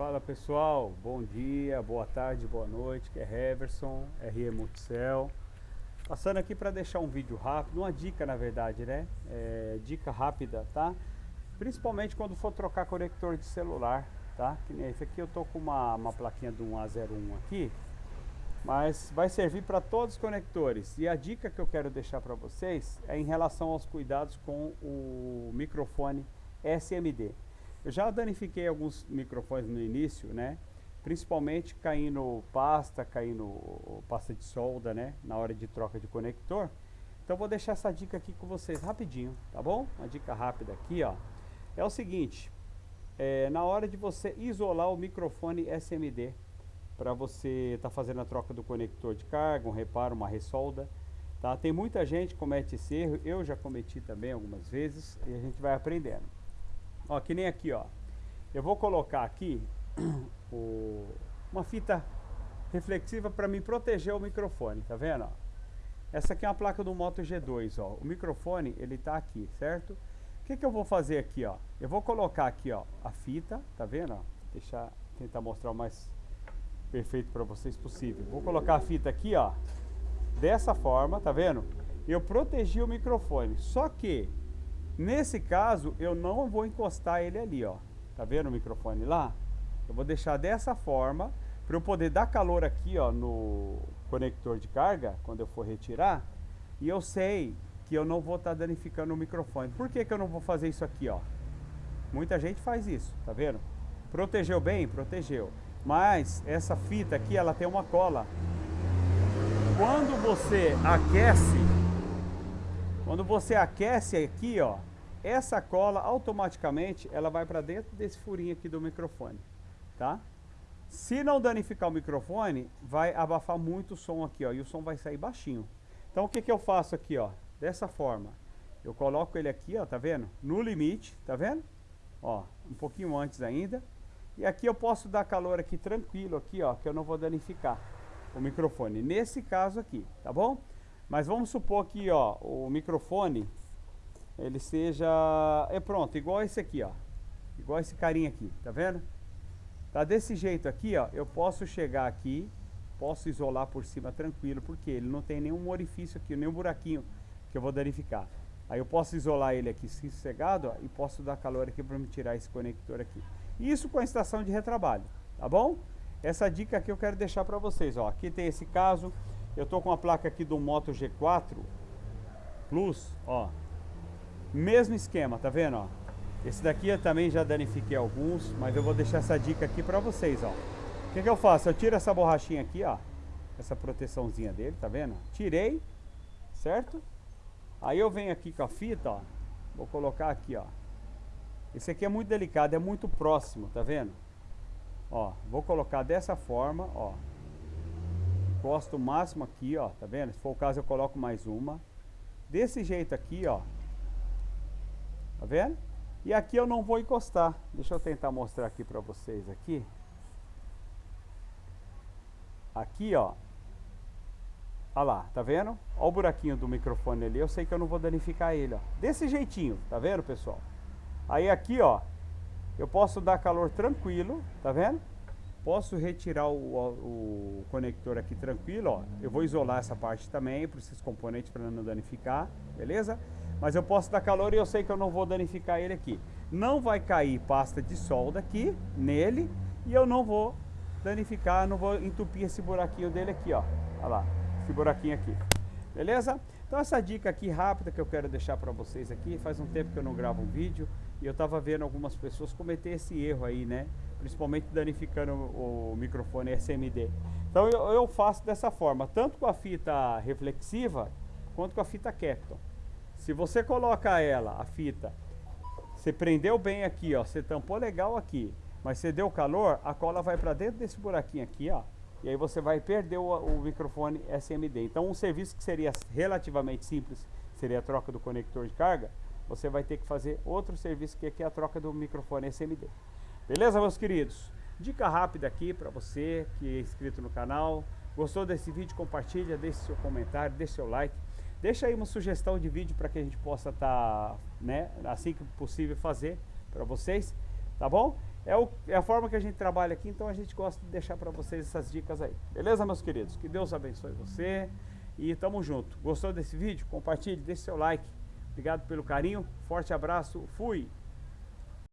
Fala pessoal, bom dia, boa tarde, boa noite, que é Heverson, RE Multicel. Passando aqui para deixar um vídeo rápido, uma dica na verdade, né? É, dica rápida, tá? Principalmente quando for trocar conector de celular, tá? Que nem esse aqui eu tô com uma, uma plaquinha do 1A01 aqui, mas vai servir para todos os conectores. E a dica que eu quero deixar para vocês é em relação aos cuidados com o microfone SMD. Eu já danifiquei alguns microfones no início, né? Principalmente caindo pasta, caindo pasta de solda, né? Na hora de troca de conector. Então vou deixar essa dica aqui com vocês rapidinho, tá bom? Uma dica rápida aqui, ó. É o seguinte, é, na hora de você isolar o microfone SMD, para você estar tá fazendo a troca do conector de carga, um reparo, uma ressolda, tá? Tem muita gente que comete esse erro, eu já cometi também algumas vezes, e a gente vai aprendendo. Ó, que nem aqui, ó. Eu vou colocar aqui o, uma fita reflexiva para me proteger o microfone, tá vendo? Ó? Essa aqui é uma placa do Moto G2, ó. O microfone, ele tá aqui, certo? O que que eu vou fazer aqui, ó? Eu vou colocar aqui, ó, a fita, tá vendo? Ó? Deixar, tentar mostrar o mais perfeito para vocês possível. Vou colocar a fita aqui, ó, dessa forma, tá vendo? Eu protegi o microfone, só que Nesse caso, eu não vou encostar ele ali, ó. Tá vendo o microfone lá? Eu vou deixar dessa forma, para eu poder dar calor aqui, ó, no conector de carga, quando eu for retirar. E eu sei que eu não vou estar tá danificando o microfone. Por que que eu não vou fazer isso aqui, ó? Muita gente faz isso, tá vendo? Protegeu bem? Protegeu. Mas essa fita aqui, ela tem uma cola. Quando você aquece, quando você aquece aqui, ó, essa cola automaticamente ela vai para dentro desse furinho aqui do microfone, tá? Se não danificar o microfone, vai abafar muito o som aqui, ó, e o som vai sair baixinho. Então o que que eu faço aqui, ó? Dessa forma. Eu coloco ele aqui, ó, tá vendo? No limite, tá vendo? Ó, um pouquinho antes ainda. E aqui eu posso dar calor aqui tranquilo aqui, ó, que eu não vou danificar o microfone. Nesse caso aqui, tá bom? Mas vamos supor que, ó, o microfone ele seja, é pronto, igual esse aqui, ó. Igual esse carinha aqui, tá vendo? Tá desse jeito aqui, ó, eu posso chegar aqui, posso isolar por cima tranquilo, porque ele não tem nenhum orifício aqui, nenhum buraquinho que eu vou danificar. Aí eu posso isolar ele aqui sossegado, ó, e posso dar calor aqui para me tirar esse conector aqui. Isso com a estação de retrabalho, tá bom? Essa dica aqui eu quero deixar para vocês, ó. Aqui tem esse caso, eu tô com a placa aqui do Moto G4 Plus, ó. Mesmo esquema, tá vendo, ó? Esse daqui eu também já danifiquei alguns, mas eu vou deixar essa dica aqui pra vocês, ó. O que, que eu faço? Eu tiro essa borrachinha aqui, ó. Essa proteçãozinha dele, tá vendo? Tirei, certo? Aí eu venho aqui com a fita, ó. Vou colocar aqui, ó. Esse aqui é muito delicado, é muito próximo, tá vendo? Ó, vou colocar dessa forma, ó. Encosto o máximo aqui, ó, tá vendo? Se for o caso eu coloco mais uma. Desse jeito aqui, ó. Tá vendo? E aqui eu não vou encostar. Deixa eu tentar mostrar aqui para vocês aqui. Aqui, ó. Olha lá, tá vendo? Olha o buraquinho do microfone ali. Eu sei que eu não vou danificar ele, ó. Desse jeitinho, tá vendo, pessoal? Aí aqui, ó. Eu posso dar calor tranquilo, tá vendo? Posso retirar o, o, o conector aqui tranquilo, ó. Eu vou isolar essa parte também, para esses componentes para não danificar, beleza? Mas eu posso dar calor e eu sei que eu não vou danificar ele aqui. Não vai cair pasta de solda aqui, nele, e eu não vou danificar, não vou entupir esse buraquinho dele aqui, ó. Olha lá, esse buraquinho aqui. Beleza? Então essa dica aqui rápida que eu quero deixar para vocês aqui, faz um tempo que eu não gravo um vídeo, e eu estava vendo algumas pessoas cometer esse erro aí, né? Principalmente danificando o, microfone SMD. Então eu, eu faço dessa forma, tanto com a fita reflexiva, quanto com a fita Capton. Se você coloca ela, a fita, você prendeu bem aqui, ó, você tampou legal aqui, mas você deu calor, a cola vai para dentro desse buraquinho aqui, ó, e aí você vai perder o, o, microfone SMD. Então um serviço que seria relativamente simples, seria a troca do conector de carga, você vai ter que fazer outro serviço que é a troca do microfone SMD. Beleza, meus queridos? Dica rápida aqui para você que é inscrito no canal. Gostou desse vídeo? Compartilha, deixe seu comentário, deixe seu like. Deixa aí uma sugestão de vídeo para que a gente possa estar, tá, né, assim que possível fazer para vocês, tá bom? é, o, é a forma que a gente trabalha aqui, então a gente gosta de deixar para vocês essas dicas aí. Beleza, meus queridos? Que Deus abençoe você e tamo junto. Gostou desse vídeo? Compartilhe, deixe seu like. Obrigado pelo carinho. Forte abraço. Fui!